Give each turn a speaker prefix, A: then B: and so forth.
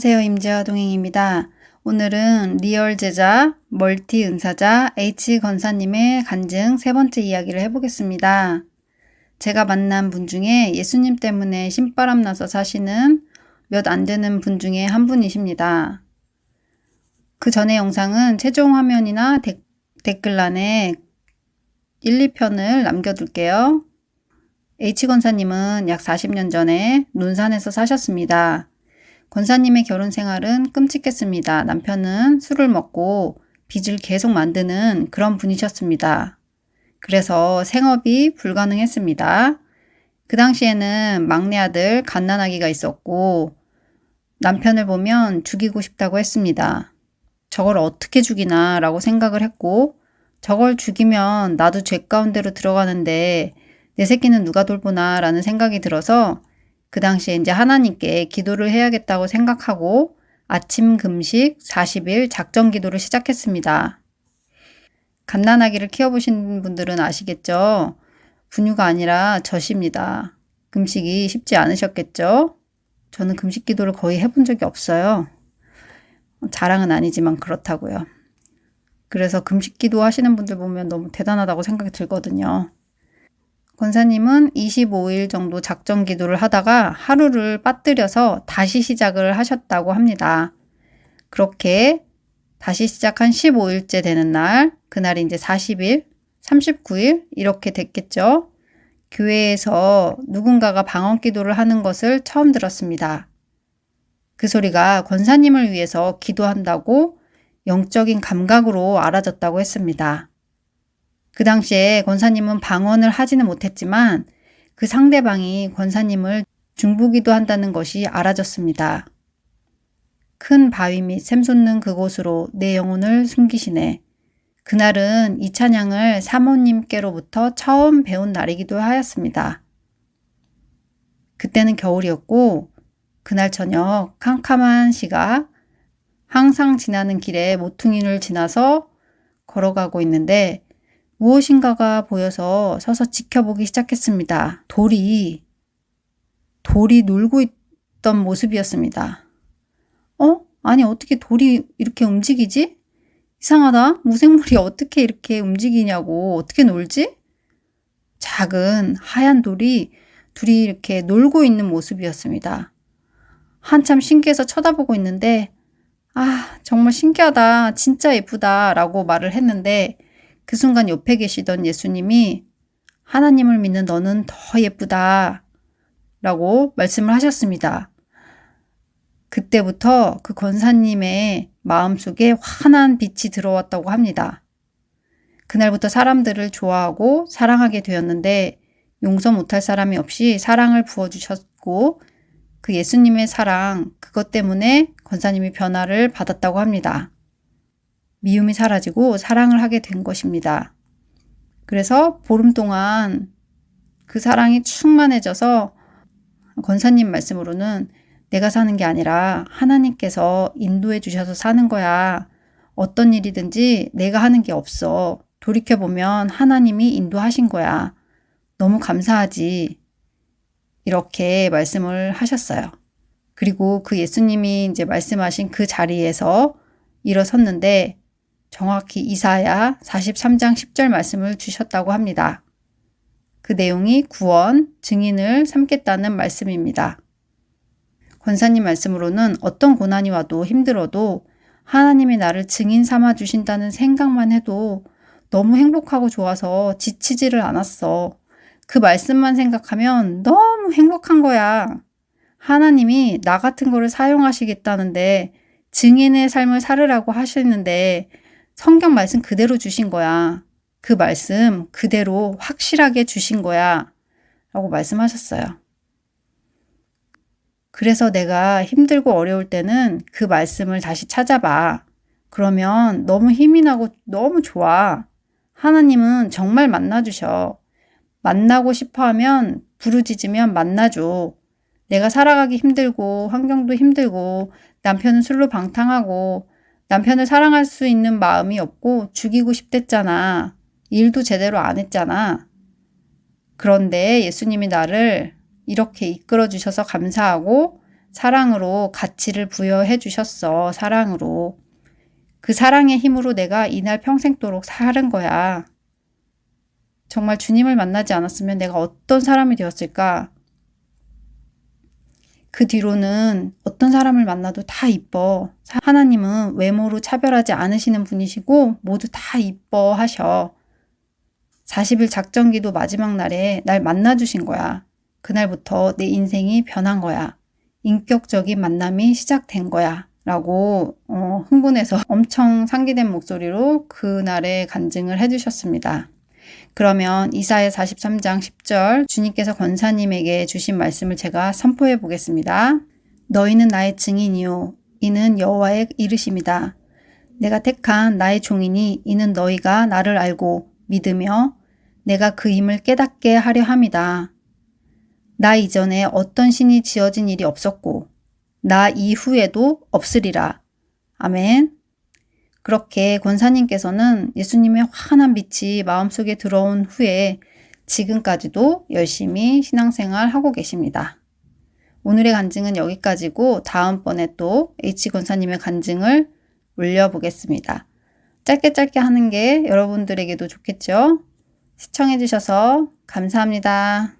A: 안녕하세요. 임재와 동행입니다. 오늘은 리얼 제자, 멀티 은사자 H 권사님의 간증 세 번째 이야기를 해보겠습니다. 제가 만난 분 중에 예수님 때문에 신바람 나서 사시는 몇 안 되는 분 중에 한 분이십니다. 그 전에 영상은 최종 화면이나 데, 댓글란에 1, 2편을 남겨둘게요. H 권사님은 약 40년 전에 논산에서 사셨습니다. 권사님의 결혼 생활은 끔찍했습니다. 남편은 술을 먹고 빚을 계속 만드는 그런 분이셨습니다. 그래서 생업이 불가능했습니다. 그 당시에는 막내 아들 갓난아기가 있었고 남편을 보면 죽이고 싶다고 했습니다. 저걸 어떻게 죽이나 라고 생각을 했고 저걸 죽이면 나도 죄 가운데로 들어가는데 내 새끼는 누가 돌보나 라는 생각이 들어서 그 당시에 이제 하나님께 기도를 해야겠다고 생각하고 아침 금식 40일 작정 기도를 시작했습니다. 갓난아기를 키워보신 분들은 아시겠죠? 분유가 아니라 젖입니다. 금식이 쉽지 않으셨겠죠? 저는 금식 기도를 거의 해본 적이 없어요. 자랑은 아니지만 그렇다고요. 그래서 금식 기도 하시는 분들 보면 너무 대단하다고 생각이 들거든요. 권사님은 25일 정도 작정 기도를 하다가 하루를 빠뜨려서 다시 시작을 하셨다고 합니다. 그렇게 다시 시작한 15일째 되는 날, 그날이 이제 40일, 39일 이렇게 됐겠죠. 교회에서 누군가가 방언 기도를 하는 것을 처음 들었습니다. 그 소리가 권사님을 위해서 기도한다고 영적인 감각으로 알아졌다고 했습니다. 그 당시에 권사님은 방언을 하지는 못했지만 그 상대방이 권사님을 중보기도 한다는 것이 알아졌습니다. 큰 바위 및 샘솟는 그곳으로 내 영혼을 숨기시네. 그날은 이 찬양을 사모님께로부터 처음 배운 날이기도 하였습니다. 그때는 겨울이었고 그날 저녁 캄캄한 시가 항상 지나는 길에 모퉁이를 지나서 걸어가고 있는데 무엇인가가 보여서 서서 지켜보기 시작했습니다. 돌이, 돌이 놀고 있던 모습이었습니다. 어? 아니 어떻게 돌이 이렇게 움직이지? 이상하다. 무생물이 어떻게 이렇게 움직이냐고 어떻게 놀지? 작은 하얀 돌이 둘이 이렇게 놀고 있는 모습이었습니다. 한참 신기해서 쳐다보고 있는데 아 정말 신기하다 진짜 예쁘다 라고 말을 했는데 그 순간 옆에 계시던 예수님이 하나님을 믿는 너는 더 예쁘다 라고 말씀을 하셨습니다. 그때부터 그 권사님의 마음속에 환한 빛이 들어왔다고 합니다. 그날부터 사람들을 좋아하고 사랑하게 되었는데 용서 못할 사람이 없이 사랑을 부어주셨고 그 예수님의 사랑 그것 때문에 권사님이 변화를 받았다고 합니다. 미움이 사라지고 사랑을 하게 된 것입니다. 그래서 보름 동안 그 사랑이 충만해져서 권사님 말씀으로는 내가 사는 게 아니라 하나님께서 인도해 주셔서 사는 거야. 어떤 일이든지 내가 하는 게 없어. 돌이켜보면 하나님이 인도하신 거야. 너무 감사하지. 이렇게 말씀을 하셨어요. 그리고 그 예수님이 이제 말씀하신 그 자리에서 일어섰는데 정확히 이사야 43장 10절 말씀을 주셨다고 합니다. 그 내용이 구원, 증인을 삼겠다는 말씀입니다. 권사님 말씀으로는 어떤 고난이 와도 힘들어도 하나님이 나를 증인 삼아 주신다는 생각만 해도 너무 행복하고 좋아서 지치지를 않았어. 그 말씀만 생각하면 너무 행복한 거야. 하나님이 나 같은 거를 사용하시겠다는데 증인의 삶을 살으라고 하시는데 성경 말씀 그대로 주신 거야. 그 말씀 그대로 확실하게 주신 거야. 라고 말씀하셨어요. 그래서 내가 힘들고 어려울 때는 그 말씀을 다시 찾아봐. 그러면 너무 힘이 나고 너무 좋아. 하나님은 정말 만나주셔. 만나고 싶어 하면 부르짖으면 만나줘. 내가 살아가기 힘들고 환경도 힘들고 남편은 술로 방탕하고 남편을 사랑할 수 있는 마음이 없고 죽이고 싶댔잖아. 일도 제대로 안 했잖아. 그런데 예수님이 나를 이렇게 이끌어 주셔서 감사하고 사랑으로 가치를 부여해 주셨어. 사랑으로. 그 사랑의 힘으로 내가 이날 평생도록 살은 거야. 정말 주님을 만나지 않았으면 내가 어떤 사람이 되었을까? 그 뒤로는 어떤 사람을 만나도 다 이뻐. 하나님은 외모로 차별하지 않으시는 분이시고 모두 다 이뻐 하셔. 40일 작전기도 마지막 날에 날 만나주신 거야. 그날부터 내 인생이 변한 거야. 인격적인 만남이 시작된 거야. 라고 어, 흥분해서 엄청 상기된 목소리로 그날의 간증을 해주셨습니다. 그러면 이사의 43장 10절 주님께서 권사님에게 주신 말씀을 제가 선포해 보겠습니다. 너희는 나의 증인이요 이는 여호와의 이르심이다. 내가 택한 나의 종이니 이는 너희가 나를 알고 믿으며 내가 그 힘을 깨닫게 하려 함이다. 나 이전에 어떤 신이 지어진 일이 없었고 나 이후에도 없으리라. 아멘. 그렇게 권사님께서는 예수님의 환한 빛이 마음속에 들어온 후에 지금까지도 열심히 신앙생활 하고 계십니다. 오늘의 간증은 여기까지고 다음번에 또 H 권사님의 간증을 올려보겠습니다. 짧게 짧게 하는 게 여러분들에게도 좋겠죠? 시청해주셔서 감사합니다.